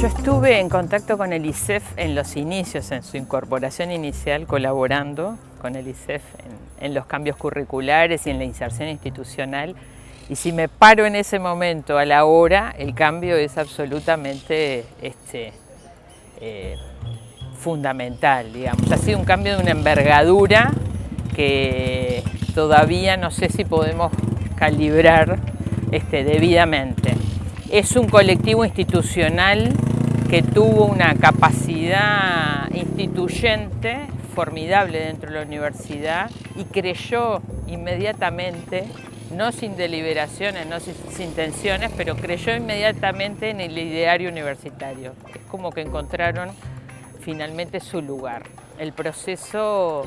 Yo estuve en contacto con el ISEF en los inicios, en su incorporación inicial, colaborando con el ISEF en, en, los cambios curriculares y en la inserción institucional. Y si me paro en ese momento a la hora, el cambio es absolutamente este, eh, fundamental, digamos. Ha sido un cambio de una envergadura que todavía no sé si podemos calibrar este, debidamente. Es un colectivo institucional que tuvo una capacidad instituyente formidable dentro de la universidad y creyó inmediatamente, no sin deliberaciones, no sin, tensiones, pero creyó inmediatamente en el ideario universitario. Es como que encontraron finalmente su lugar. El proceso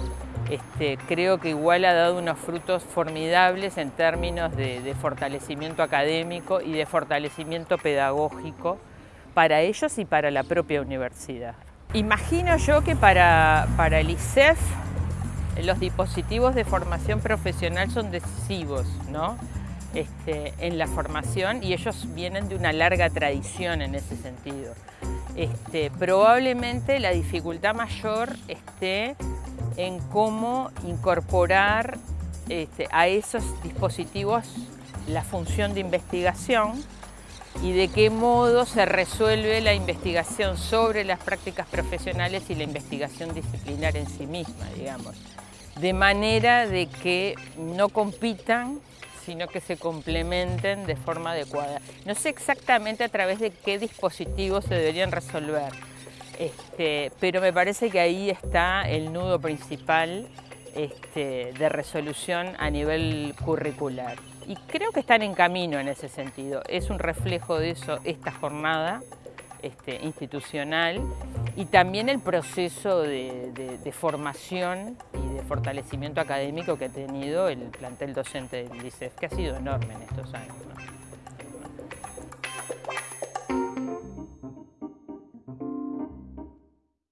este, creo que igual ha dado unos frutos formidables en términos de, fortalecimiento académico y de fortalecimiento pedagógico para ellos y para la propia universidad. Imagino yo que para, para el ISEF los dispositivos de formación profesional son decisivos ¿no? Este, en la formación y ellos vienen de una larga tradición en ese sentido. Este, probablemente la dificultad mayor esté en cómo incorporar este, a esos dispositivos la función de investigación y de qué modo se resuelve la investigación sobre las prácticas profesionales y la investigación disciplinar en sí misma, digamos. De manera de que no compitan, sino que se complementen de forma adecuada. No sé exactamente a través de qué dispositivos se deberían resolver, este, pero me parece que ahí está el nudo principal este, de resolución a nivel curricular. Y creo que están en camino en ese sentido. Es un reflejo de eso esta jornada este, institucional y también el proceso de, formación y de fortalecimiento académico que ha tenido el plantel docente del ICEF, que ha sido enorme en estos años.